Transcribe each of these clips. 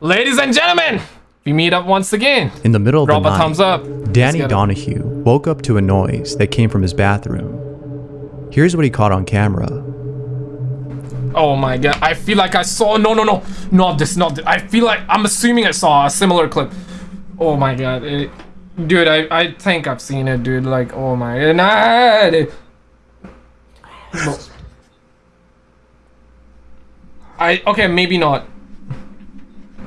Ladies and gentlemen, we meet up once again. In the middle of Drop the a night, thumbs up. Danny. Donahue woke up to a noise that came from his bathroom. Here's what he caught on camera. Oh my god, I feel like I saw. No, no, no, not this, not this. I feel like I'm assuming I saw a similar clip. Oh my god, it- dude, I I think I've seen it, dude. Like, oh my god. it- No. I okay, maybe not.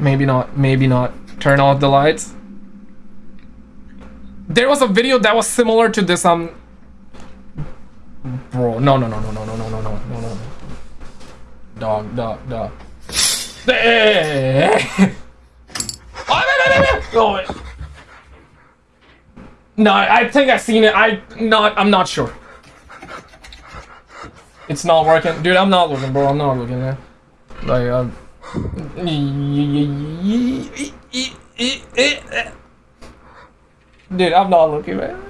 Maybe not. Maybe not. Turn off the lights. There was a video that was similar to this. Um. Bro, no, no, no, no, no, no, no, no, no, no, no. Dog, dog, dog. Eh. Oh, no. Oh. I think I've seen it. I not. I'm not sure. It's not working, dude. I'm not looking, bro. I'm not looking, man. Like, um. Dude, I'm not looking, man.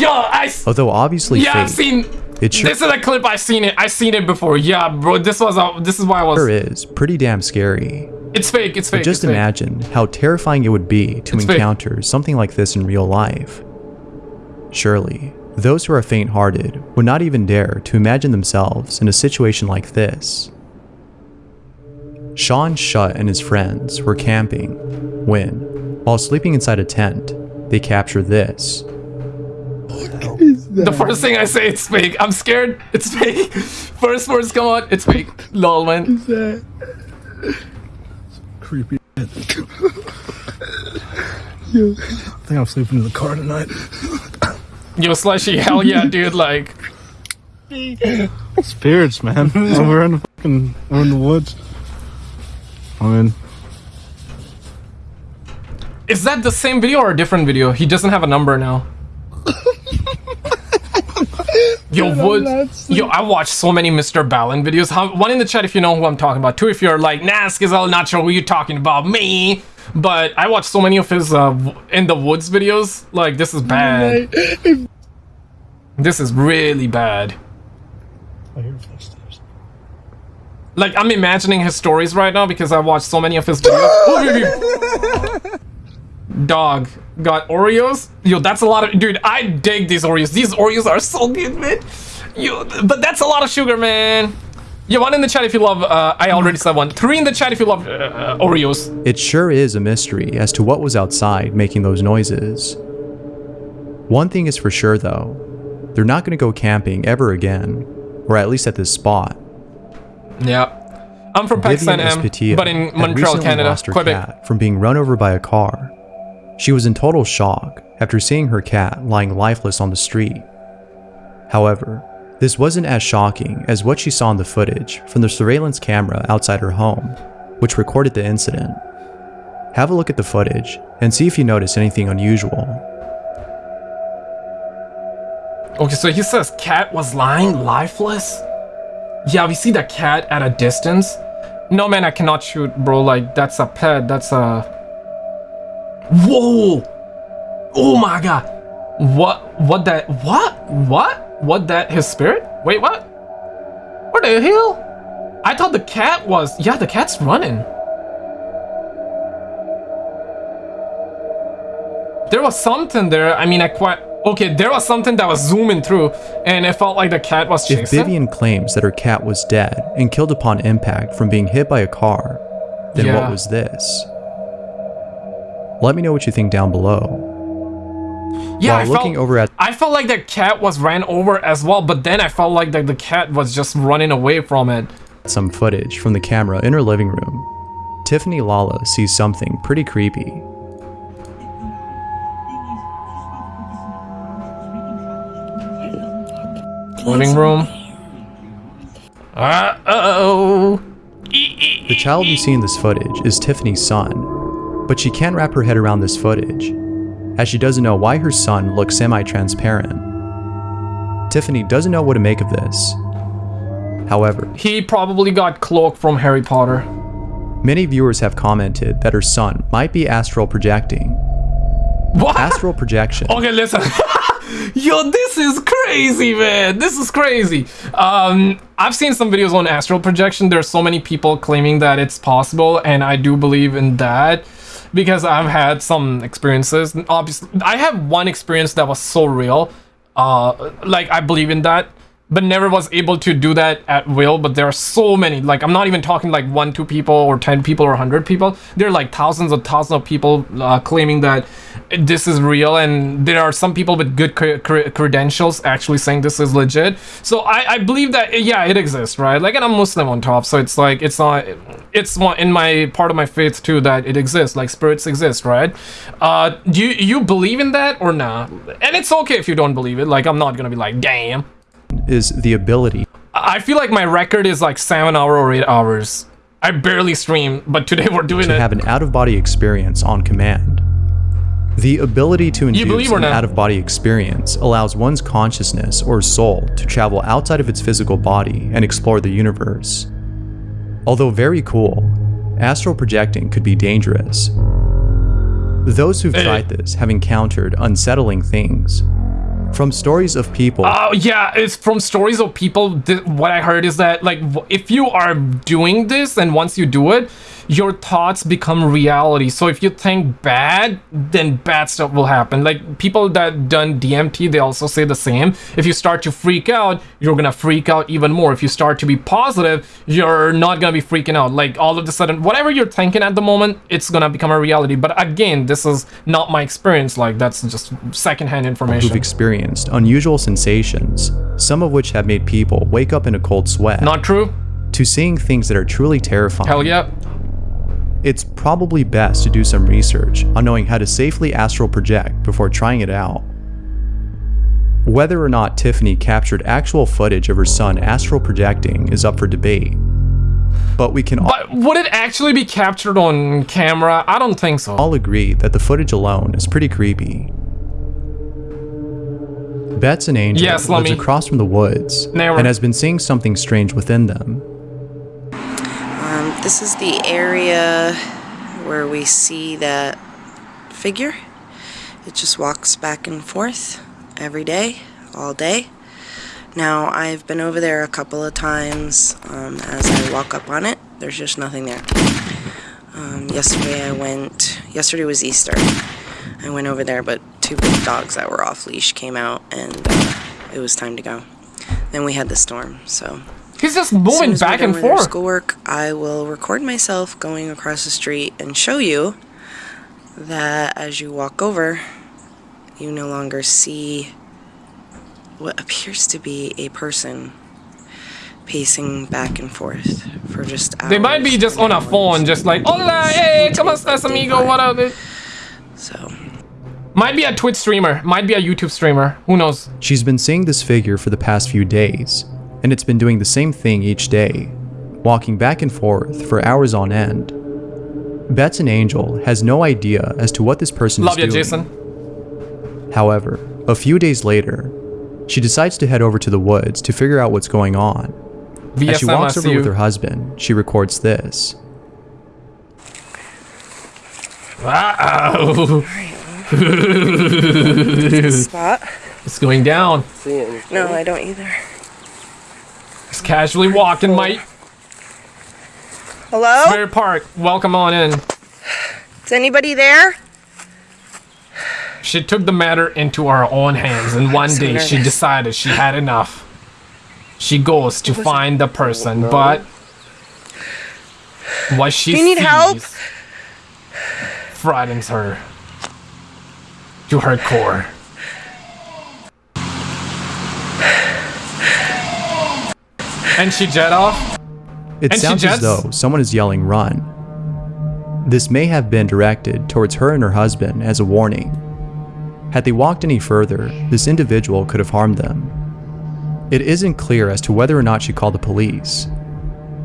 Yo, I. Although obviously Yeah, I've seen. it sure, This is a clip. I've seen it. I've seen it before. Yeah, bro. This was. A, this is why I sure was. is pretty damn scary. It's fake. It's fake. But Just it's fake. imagine how terrifying it would be to It's fake. encounter something like this in real life. Surely, those who are faint-hearted would not even dare to imagine themselves in a situation like this. Sean Shutt and his friends were camping when, while sleeping inside a tent, they captured this. The first thing I say, it's fake. I'm scared. It's fake. First words come out. It's fake. Lol, man. creepy. Yo, I think I'm sleeping in the car tonight. Yo, slushy. Hell yeah, dude. Like, Spirits, man. we're in the fucking, we're in the woods. I mean, is that the same video or a different video? He doesn't have a number now. Yo. Yo, I watched so many MrBallen videos. How, one in the chat if you know who I'm talking about. Two if you're like, Nask is all not sure who you're talking about. Me. But I watched so many of his uh, in the woods videos. Like, this is bad. This is really bad. I hear footsteps. Like, I'm imagining his stories right now because I watched so many of his videos. Dog got Oreos. Yo, that's a lot of dude. I dig these Oreos. These Oreos are so good, man. Yo, but that's a lot of sugar, man. Yeah, one in the chat if you love. Uh, I already said one. Three in the chat if you love uh, Oreos. It sure is a mystery as to what was outside making those noises. One thing is for sure though, they're not going to go camping ever again, or at least at this spot. Yeah, I'm from Vivian Pakistan, M, but in Montreal, Canada, Quebec. from being run over by a car. She was in total shock after seeing her cat lying lifeless on the street. However, this wasn't as shocking as what she saw in the footage from the surveillance camera outside her home, which recorded the incident. Have a look at the footage and see if you notice anything unusual. Okay, so he says cat was lying lifeless. Yeah, we see the cat at a distance. No man, I cannot shoot, bro. Like that's a pet. That's a. Whoa! Oh my god! What? What that? What? What? What that? His spirit? Wait, what? What the hell? I thought the cat was. Yeah, the cat's running. There was something there. I mean, I quite. Okay, there was something that was zooming through, and it felt like the cat was chasing. If. Vivian claims that her cat was dead and killed upon impact from being hit by a car, then Yeah. what was this? Let me know what you think down below. yeah, While I looking felt, over at I felt like the cat was ran over as well, but then I felt like the, the cat was just running away from it. some footage from the camera in her living room, Tiffany Lala sees something pretty creepy. Living room. Uh oh. The child you see in this footage is Tiffany's son, but she can't wrap her head around this footage, as she doesn't know why her son looks semi-transparent. Tiffany doesn't know what to make of this. However, He probably got cloak from Harry Potter. many viewers have commented that her son might be astral projecting. What? Astral projection Okay, listen. Yo, this is crazy, man. This is crazy. Um, I've seen some videos on astral projection. There's so many people claiming that it's possible, and I do believe in that because I've had some experiences. Obviously, I have one experience that was so real. Uh, like I believe in that but never was able to do that at will but there are so many like i'm not even talking like one two people or 10 people or 100 people there are like thousands of thousands of people uh, claiming that this is real and there are some people with good cre cre credentials actually saying this is legit so I, I believe that yeah it exists right like and i'm muslim on top so it's like it's not it's one in my part of my faith too that it exists like spirits exist right uh do you you believe in that or not and it's okay if you don't believe it like i'm not gonna be like damn is the ability I feel like my record is like seven hour or eight hours. I barely stream, but today we're doing to it. have an out-of-body experience on command. The ability to induce an out-of-body experience allows one's consciousness or soul to travel outside of its physical body and explore the universe. Although very cool, astral projecting could be dangerous. Those who've tried this have encountered unsettling things. From stories of people Oh yeah, it's from stories of people. What I heard is that like if you are doing this and once you do it, your thoughts become reality. So if you think bad, then bad stuff will happen. Like people that done DMT, they also say the same. If you start to freak out, you're gonna freak out even more. If you start to be positive, you're not gonna be freaking out. Like all of a sudden, whatever you're thinking at the moment, it's gonna become a reality. But again, this is not my experience. Like that's just secondhand information. who've experienced unusual sensations, some of which have made people wake up in a cold sweat, Not true? to seeing things that are truly terrifying. Hell yeah. It's probably best to do some research on knowing how to safely astral project before trying it out. Whether or not Tiffany captured actual footage of her son astral projecting is up for debate. But we can all But would it actually be captured on camera? I don't think so. all agree that the footage alone is pretty creepy. Bets and Angel Yes, lives across from the woods Never. and has been seeing something strange within them. This is the area where we see that figure. It just walks back and forth every day, all day. Now, I've been over there a couple of times. Um, as I walk up on it, there's just nothing there. Um, yesterday I went, yesterday was Easter. I went over there, but two big dogs that were off leash came out and uh, it was time to go. Then we had the storm, so He's just moving as we're back and forth. Schoolwork. I will record myself going across the street and show you that as you walk over, you no longer see what appears to be a person pacing back and forth for just hours. They might be just on a phone, just like, and hola, hours hey, until ¿cómo estás, amigo? What up? So, Might be a Twitch streamer, might be a YouTube streamer. Who knows? She's been seeing this figure for the past few days, and it's been doing the same thing each day, walking back and forth for hours on end. Bets and Angel has no idea as to what this person Love is you, doing. Jason. However, a few days later, she decides to head over to the woods to figure out what's going on. As she walks over see with her husband, she records this. Wow. spot. it's going down. No, I don't either. Just casually walking, Mike. Hello? Spirit Park. Welcome on in. Is anybody there? She took the matter into her own hands, and one so day she decided she had enough. She goes to find the person, oh, but what she Do you need sees help? frightens her to her core. And she jet off. It And sounds as though someone is yelling run. This may have been directed towards her and her husband as a warning. Had they walked any further, this individual could have harmed them. It isn't clear as to whether or not she called the police,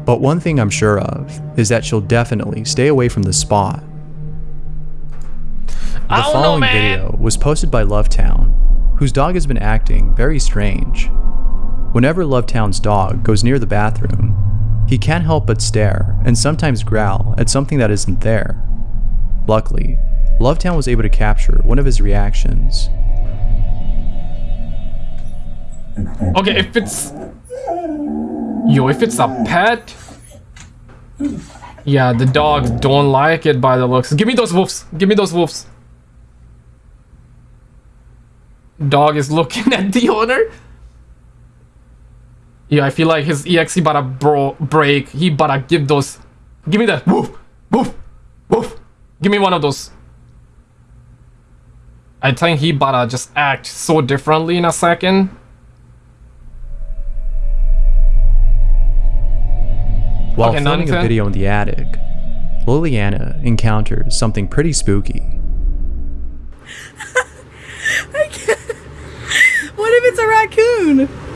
but one thing I'm sure of is that she'll definitely stay away from the spot. The don't know, following video was posted by Lovetown, whose dog has been acting very strange. Whenever Lovetown's dog goes near the bathroom, he can't help but stare and sometimes growl at something that isn't there. Luckily, Lovetown was able to capture one of his reactions. Okay, if it's Yo, if it's a pet... Yeah, the dogs don't like it by the looks. Give me those wolves. Give me those wolves. Dog is looking at the owner. Yeah, I feel like his EXE about to bro break. He about to give those... Give me that. Woof! Woof! Woof! Give me one of those. I think he about to just act so differently in a second. While Okay, filming a video in the attic, Liliana encounters something pretty spooky. What if it's a raccoon?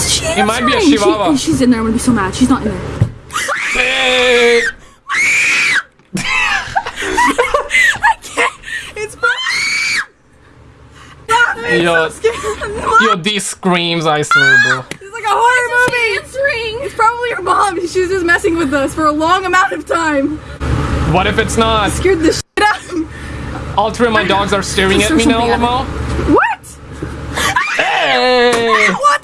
Is she It might be a chihuahua. She, she's in there. I'm gonna be so mad. She's not in there. Hey! It's Yo, it's yo, these screams, I swear, bro. It's like a horror movie. Answering. It's probably your mom. She was just messing with us for a long amount of time. What if it's not? Scared the shit out of me. All three of my dogs are staring at me now, Lamo. What? Hey! What?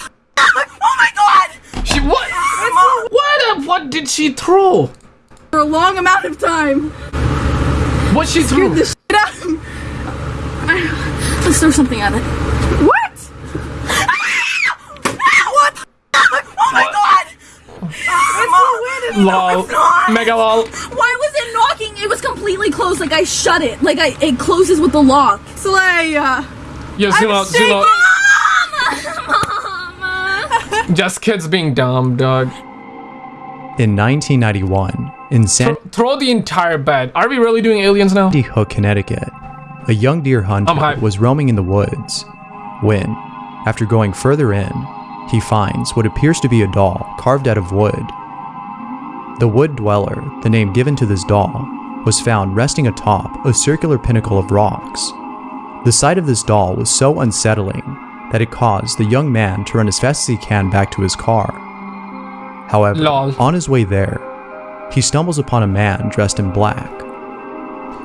She what? What? What did she throw? For a long amount of time. What she Scared threw? the shit out of me. I- Let's throw something at it. What? Ah! what? the fuck? Oh my god! It's so weird. Lol. Mega lol. Why was it knocking? It was completely closed. Like I shut it. Like I, it closes with the lock. Slaya. Uh, Yo, zoom out, zoom out. Just kids being dumb, dog. In 1991, in Sandy Th- throw the entire bed. Are we really doing aliens now? Hook, Connecticut, a young deer hunter was roaming in the woods when, after going further in, he finds what appears to be a doll carved out of wood. The Wood Dweller, the name given to this doll, was found resting atop a circular pinnacle of rocks. The sight of this doll was so unsettling that it caused the young man to run as fast as he can back to his car. However, Lol. on his way there, he stumbles upon a man dressed in black.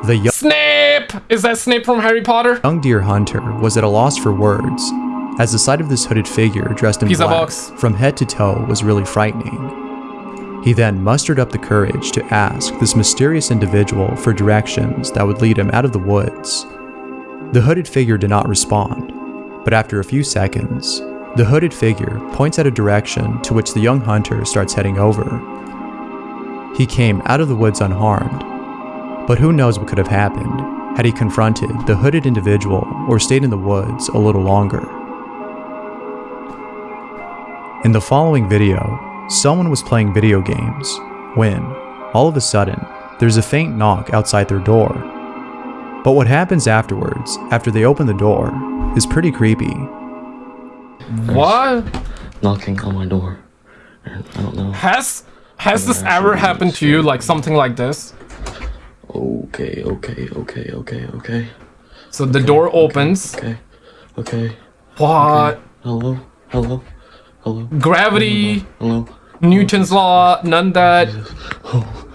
The young Snape! Is that Snape from Harry Potter? young deer hunter was at a loss for words, as the sight of this hooded figure dressed in Pizza black box. from head to toe was really frightening. He then mustered up the courage to ask this mysterious individual for directions that would lead him out of the woods. The hooded figure did not respond, but after a few seconds, the hooded figure points out a direction to which the young hunter starts heading over. He came out of the woods unharmed, but who knows what could have happened had he confronted the hooded individual or stayed in the woods a little longer. In the following video, someone was playing video games when, all of a sudden, there's a faint knock outside their door. But what happens afterwards, after they open the door, is pretty creepy. What? knocking on my door. I don't know. Has has this ever happened to you? Like something like this? Okay, okay, okay, okay, okay, So the door opens. okay, okay. What? Hello, hello, hello, Gravity, hello. Newton's law, none that. Oh.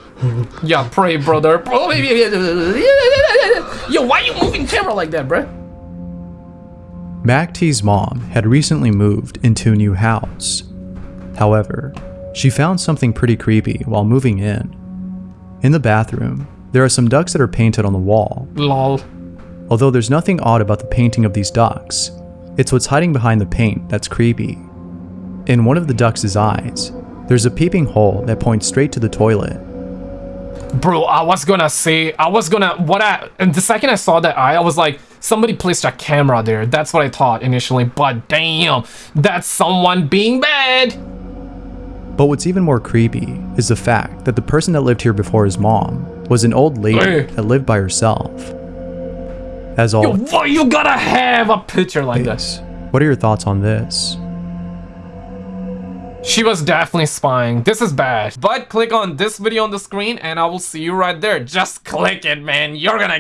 Yeah, pray, brother. Yo, why you moving camera like that, bruh? Mac T's mom had recently moved into a new house. However, she found something pretty creepy while moving in. In the bathroom, there are some ducks that are painted on the wall. Lol. Although there's nothing odd about the painting of these ducks, it's what's hiding behind the paint that's creepy. In one of the ducks' eyes, there's a peeping hole that points straight to the toilet. Bro, I was gonna say, I was gonna, what I, and the second I saw that eye, I was like, somebody placed a camera there. That's what I thought initially, but damn, that's someone being bad. But what's even more creepy is the fact that the person that lived here before his mom was an old lady Hey. that lived by herself. As all Yo, you gotta have a picture like this? what are your thoughts on this? She was definitely spying. This is bad. But click on this video on the screen and I will see you right there. Just click it, man. You're gonna